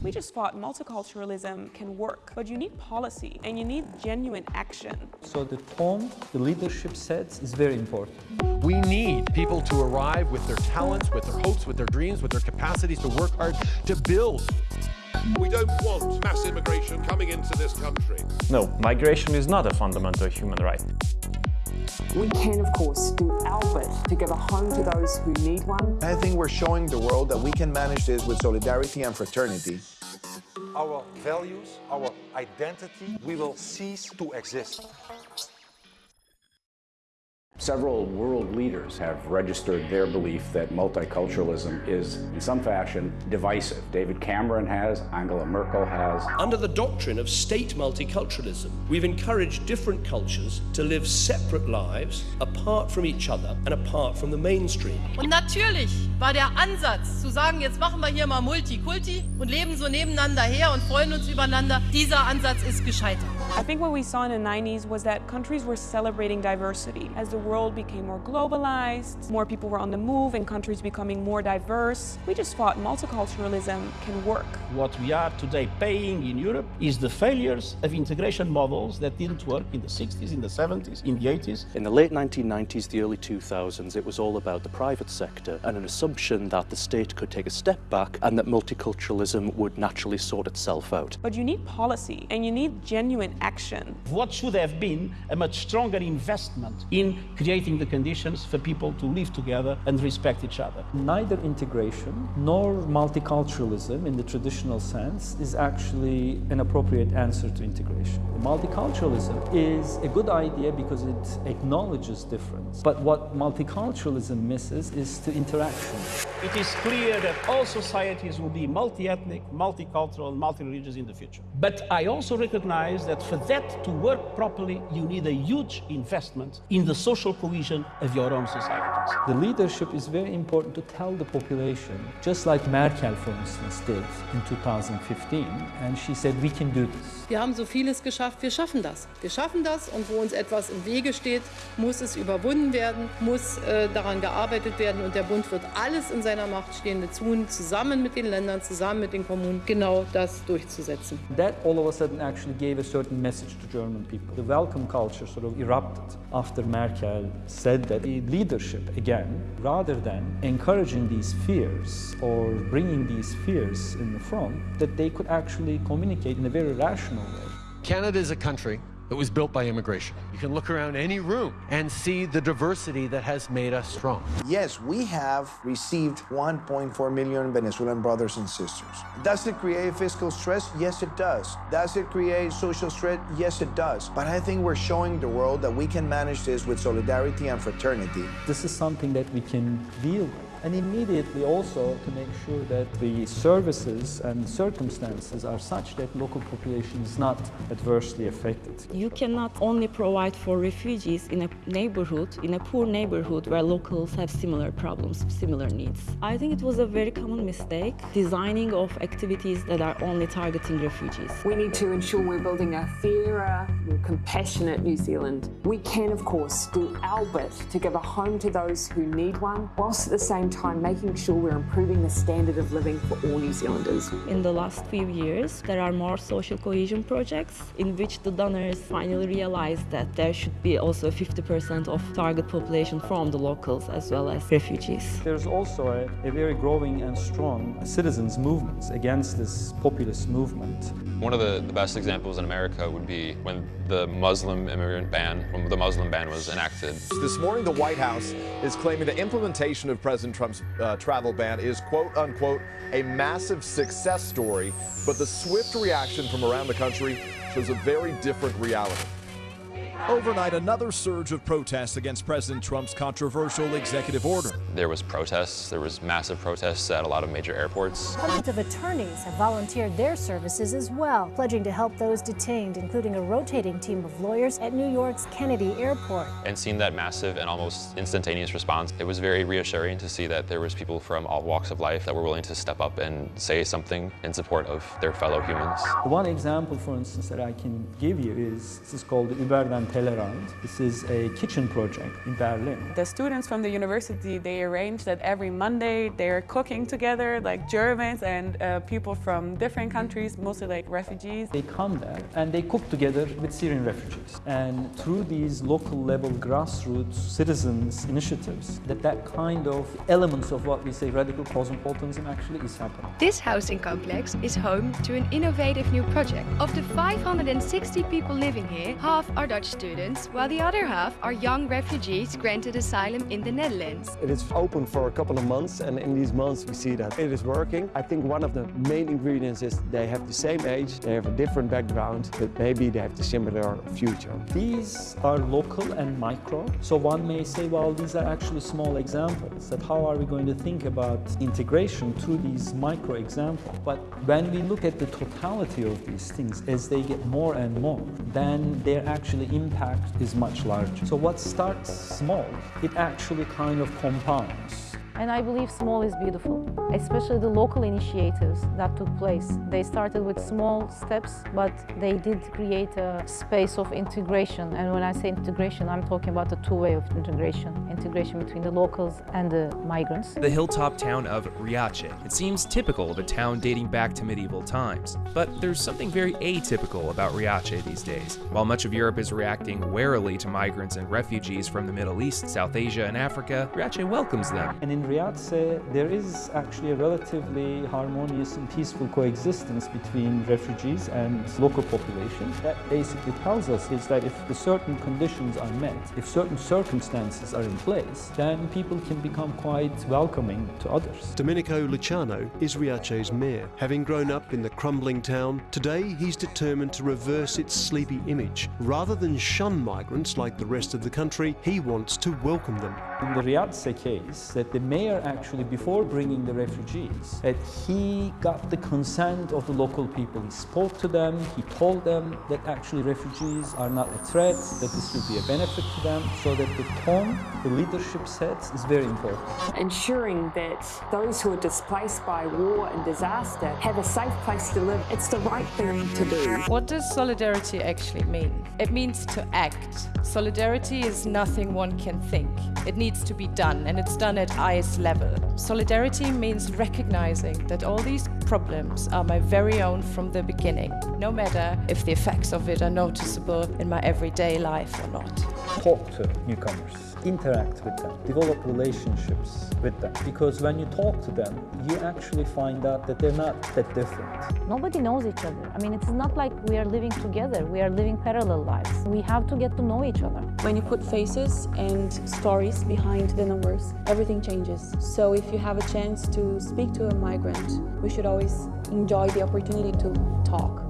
We just thought multiculturalism can work, but you need policy and you need genuine action. So the tone the leadership sets is very important. We need people to arrive with their talents, with their hopes, with their dreams, with their capacities to work hard, to build. We don't want mass immigration coming into this country. No, migration is not a fundamental human right. We can, of course, do our bit to give a home to those who need one. I think we're showing the world that we can manage this with solidarity and fraternity. Our values, our identity, we will cease to exist. Several world leaders have registered their belief that multiculturalism is, in some fashion, divisive. David Cameron has, Angela Merkel has. Under the doctrine of state multiculturalism, we've encouraged different cultures to live separate lives, apart from each other and apart from the mainstream. Und natürlich war der Ansatz zu sagen, jetzt machen wir hier mal Multikulti und leben so nebeneinander her und freuen uns übereinander, dieser Ansatz ist gescheitert. I think what we saw in the 90s was that countries were celebrating diversity as the world became more globalized, more people were on the move and countries becoming more diverse. We just thought multiculturalism can work. What we are today paying in Europe is the failures of integration models that didn't work in the 60s, in the 70s, in the 80s. In the late 1990s, the early 2000s, it was all about the private sector and an assumption that the state could take a step back and that multiculturalism would naturally sort itself out. But you need policy and you need genuine action. What should have been a much stronger investment in creating the conditions for people to live together and respect each other. Neither integration nor multiculturalism in the traditional sense is actually an appropriate answer to integration. Multiculturalism is a good idea because it acknowledges difference. But what multiculturalism misses is the interaction. It is clear that all societies will be multi-ethnic, multicultural, and multi-religious in the future. But I also recognize that for that to work properly, you need a huge investment in the social cohesion of your own societies. The leadership is very important to tell the population, just like Merkel, for instance, did in 2015. And she said, we can do this. Wir haben so vieles geschafft, wir schaffen das. Wir schaffen das und wo uns etwas im Wege steht, muss es überwunden werden, muss äh, daran gearbeitet werden und der Bund wird alles in seiner Macht Stehende tun, zusammen mit den Ländern, zusammen mit den Kommunen, genau das durchzusetzen. That all of a sudden actually gave a certain message to German people. The welcome culture sort of erupted after Merkel said that the leadership, again, rather than encouraging these fears or bringing these fears in the front, that they could actually communicate in a very rational. Canada is a country that was built by immigration. You can look around any room and see the diversity that has made us strong. Yes, we have received 1.4 million Venezuelan brothers and sisters. Does it create fiscal stress? Yes, it does. Does it create social stress? Yes, it does. But I think we're showing the world that we can manage this with solidarity and fraternity. This is something that we can deal with. And immediately also to make sure that the services and circumstances are such that local population is not adversely affected. You cannot only provide for refugees in a neighborhood, in a poor neighborhood where locals have similar problems, similar needs. I think it was a very common mistake, designing of activities that are only targeting refugees. We need to ensure we're building a fairer, more compassionate New Zealand. We can, of course, do our bit to give a home to those who need one, whilst at the same time making sure we're improving the standard of living for all New Zealanders. In the last few years, there are more social cohesion projects in which the donors finally realized that there should be also 50% of target population from the locals as well as refugees. There's also a, a very growing and strong citizens movements against this populist movement. One of the, the best examples in America would be when the Muslim immigrant ban, when the Muslim ban was enacted. This morning, the White House is claiming the implementation of President Trump's uh, travel ban is quote unquote a massive success story, but the swift reaction from around the country shows a very different reality. Overnight, another surge of protests against President Trump's controversial executive order. There was protests, there was massive protests at a lot of major airports. Hundreds of attorneys have volunteered their services as well, pledging to help those detained, including a rotating team of lawyers at New York's Kennedy Airport. And seeing that massive and almost instantaneous response, it was very reassuring to see that there was people from all walks of life that were willing to step up and say something in support of their fellow humans. One example, for instance, that I can give you is this is called the Über den Tellerrand. This is a kitchen project in Berlin. The students from the university, they arrange that every Monday they're cooking together, like Germans and uh, people from different countries, mostly like refugees. They come there and they cook together with Syrian refugees. And through these local level grassroots citizens initiatives, that that kind of elements of what we say radical cosmopolitanism actually is happening. This housing complex is home to an innovative new project. Of the 560 people living here, half are Dutch students, while the other half are young refugees granted asylum in the Netherlands. It is open for a couple of months and in these months we see that it is working. I think one of the main ingredients is they have the same age, they have a different background, but maybe they have the similar future. These are local and micro, so one may say, well, these are actually small examples, that how are we going to think about integration through these micro examples? But when we look at the totality of these things, as they get more and more, then their actually impact is much larger. So what starts small, it actually kind of compounds. And I believe small is beautiful, especially the local initiatives that took place. They started with small steps, but they did create a space of integration. And when I say integration, I'm talking about the two-way of integration, integration between the locals and the migrants. The hilltop town of Riace. It seems typical of a town dating back to medieval times. But there's something very atypical about Riace these days. While much of Europe is reacting warily to migrants and refugees from the Middle East, South Asia, and Africa, Riace welcomes them. And in Riace, there is actually a relatively harmonious and peaceful coexistence between refugees and local population. That basically tells us is that if the certain conditions are met, if certain circumstances are in place, then people can become quite welcoming to others. Domenico Lucano is Riace's mayor. Having grown up in the crumbling town, today he's determined to reverse its sleepy image. Rather than shun migrants like the rest of the country, he wants to welcome them. In the Riace case, that the mayor actually, before bringing the refugees, that he got the consent of the local people. He spoke to them, he told them that actually refugees are not a threat, that this will be a benefit to them, so that the tone the leadership sets is very important. Ensuring that those who are displaced by war and disaster have a safe place to live, it's the right thing to do. What does solidarity actually mean? It means to act. Solidarity is nothing one can think. It needs to be done, and it's done at highest level. Solidarity means recognizing that all these problems are my very own from the beginning, no matter if the effects of it are noticeable in my everyday life or not. Talk to newcomers, interact with them, develop relationships with them. Because when you talk to them, you actually find out that they're not that different. Nobody knows each other. I mean, it's not like we are living together, we are living parallel lives. We have to get to know each other. When you put faces and stories behind the numbers, everything changes. So if you have a chance to speak to a migrant, we should always enjoy the opportunity to talk.